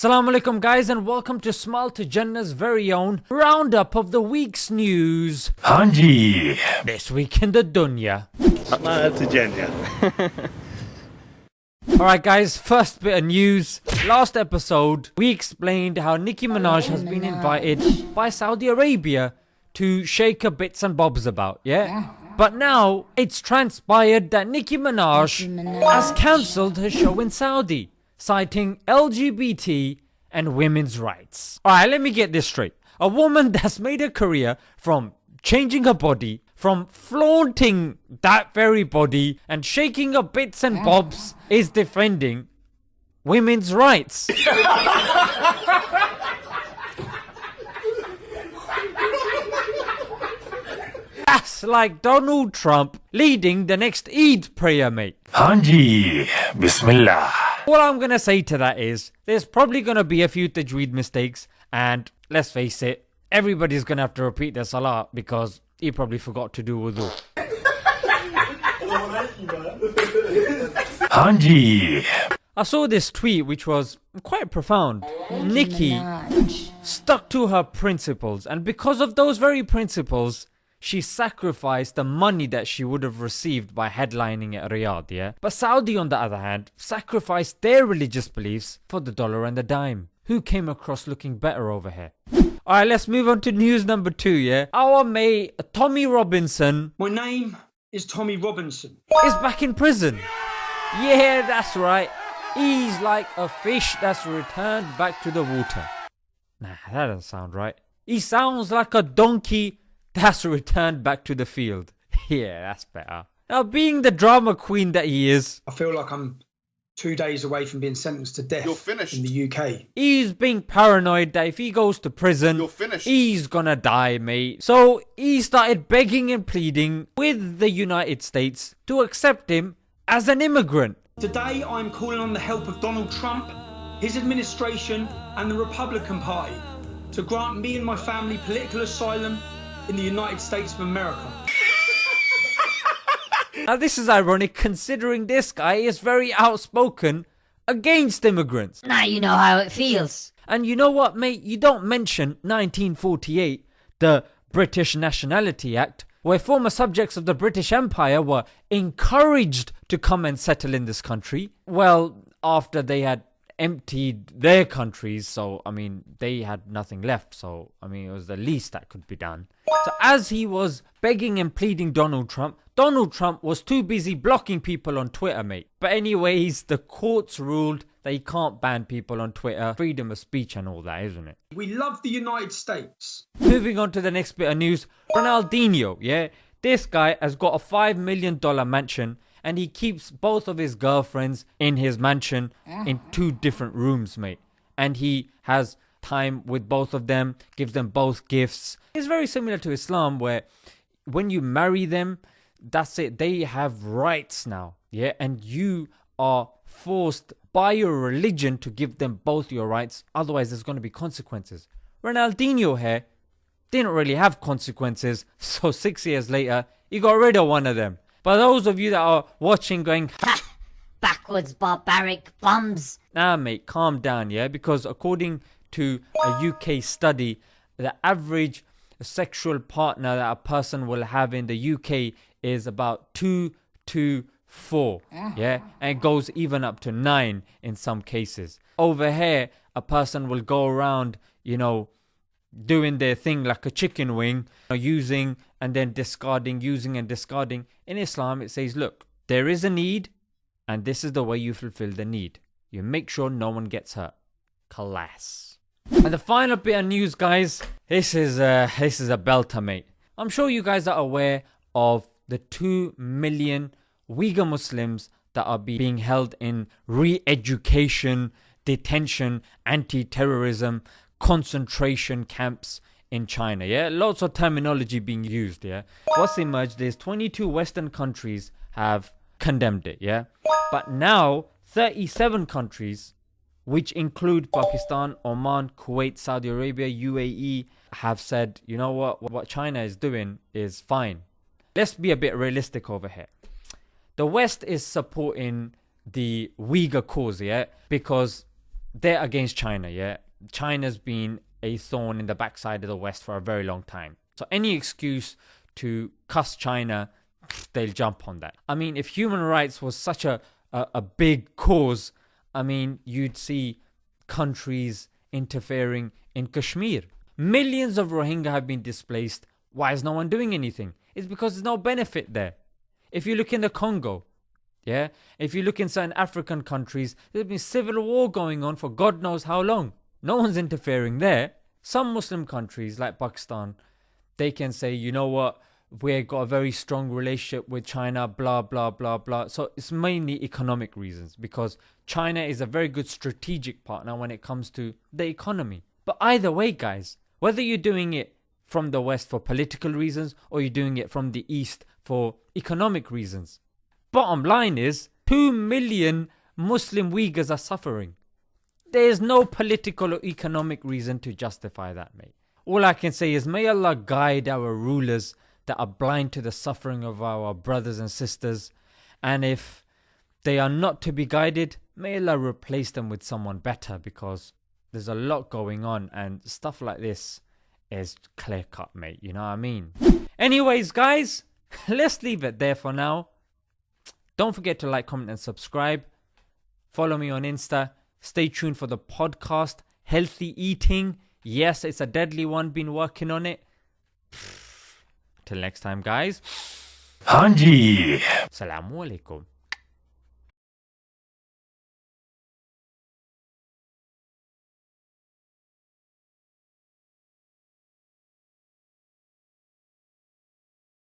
Assalamu alaikum guys and welcome to Smile to Jannah's very own roundup of the week's news. Hanji. This week in the dunya. Smile to Jannah. Alright guys, first bit of news. Last episode, we explained how Nicki Minaj has been invited by Saudi Arabia to shake her bits and bobs about, yeah? But now, it's transpired that Nicki Minaj has cancelled her show in Saudi citing LGBT and women's rights. Alright, let me get this straight. A woman that's made a career from changing her body, from flaunting that very body and shaking her bits and bobs is defending women's rights. That's like Donald Trump leading the next Eid prayer, mate. Hanji. Bismillah. All I'm gonna say to that is there's probably gonna be a few tajweed mistakes, and let's face it, everybody's gonna have to repeat their salah because he probably forgot to do wudu. Hanji. I saw this tweet which was quite profound. Nicki stuck to her principles, and because of those very principles, she sacrificed the money that she would have received by headlining at Riyadh, yeah? But Saudi, on the other hand, sacrificed their religious beliefs for the dollar and the dime. Who came across looking better over here? Alright, let's move on to news number two, yeah? Our mate, Tommy Robinson, My name is Tommy Robinson. is back in prison. Yeah, that's right. He's like a fish that's returned back to the water. Nah, that doesn't sound right. He sounds like a donkey that's returned back to the field. yeah, that's better. Now, being the drama queen that he is, I feel like I'm two days away from being sentenced to death You're finished. in the UK. he's being paranoid that if he goes to prison, You're finished. he's gonna die, mate. So he started begging and pleading with the United States to accept him as an immigrant. Today I'm calling on the help of Donald Trump, his administration, and the Republican Party to grant me and my family political asylum in the United States of America. Now, this is ironic considering this guy is very outspoken against immigrants. Now you know how it feels. And you know what, mate? You don't mention 1948, the British Nationality Act, where former subjects of the British Empire were encouraged to come and settle in this country. Well, after they had emptied their countries, so I mean, they had nothing left, so I mean, it was the least that could be done. So, as he was begging and pleading Donald Trump, Donald Trump was too busy blocking people on Twitter, mate. But, anyways, the courts ruled that he can't ban people on Twitter, freedom of speech, and all that, isn't it? We love the United States. Moving on to the next bit of news Ronaldinho, yeah? This guy has got a $5 million mansion and he keeps both of his girlfriends in his mansion in uh-huh. two different rooms, mate. And he has time with both of them, gives them both gifts. It's very similar to Islam where when you marry them, that's it. They have rights now, yeah? And you are forced by your religion to give them both your rights. Otherwise, there's going to be consequences. Ronaldinho here didn't really have consequences, so six years later, he got rid of one of them. But those of you that are watching going, Ha! Backwards barbaric bums. nah, mate, calm down, yeah? Because according to a UK study, the average sexual partner that a person will have in the UK is about two to four, yeah? And it goes even up to nine in some cases. Over here, a person will go around, you know, doing their thing like a chicken wing, using and then discarding, using and discarding. In Islam, it says, look, there is a need, and this is the way you fulfill the need. You make sure no one gets hurt. Class. And the final bit of news, guys. This is a this is a belter, mate. I'm sure you guys are aware of the two million Uyghur Muslims that are be- being held in re-education, detention, anti-terrorism, concentration camps in China. Yeah, lots of terminology being used. Yeah, what's emerged is 22 Western countries have condemned it. Yeah, but now 37 countries, which include Pakistan, Oman, Kuwait, Saudi Arabia, UAE, have said, you know what, what China is doing is fine. Let's be a bit realistic over here. The West is supporting the Uyghur cause, yeah, because they're against China, yeah? China's been a thorn in the backside of the West for a very long time. So any excuse to cuss China, they'll jump on that. I mean, if human rights was such a, a, a big cause, I mean, you'd see countries interfering in Kashmir. Millions of Rohingya have been displaced. Why is no one doing anything? It's because there's no benefit there. If you look in the Congo, yeah, if you look in certain African countries, there's been civil war going on for God knows how long. No one's interfering there. Some Muslim countries like Pakistan, they can say, you know what, we've got a very strong relationship with China, blah, blah, blah, blah. So it's mainly economic reasons because China is a very good strategic partner when it comes to the economy. But either way, guys, whether you're doing it from the West for political reasons or you're doing it from the East for economic reasons, bottom line is 2 million Muslim Uyghurs are suffering. There is no political or economic reason to justify that, mate. All I can say is, may Allah guide our rulers that are blind to the suffering of our brothers and sisters. And if they are not to be guided, may Allah replace them with someone better because there's a lot going on and stuff like this is clear cut, mate. You know what I mean? Anyways, guys, let's leave it there for now. Don't forget to like, comment, and subscribe. Follow me on Insta. Stay tuned for the podcast, Healthy Eating. Yes, it's a deadly one, been working on it. Till next time, guys. हाँ जी Assalamu alaikum.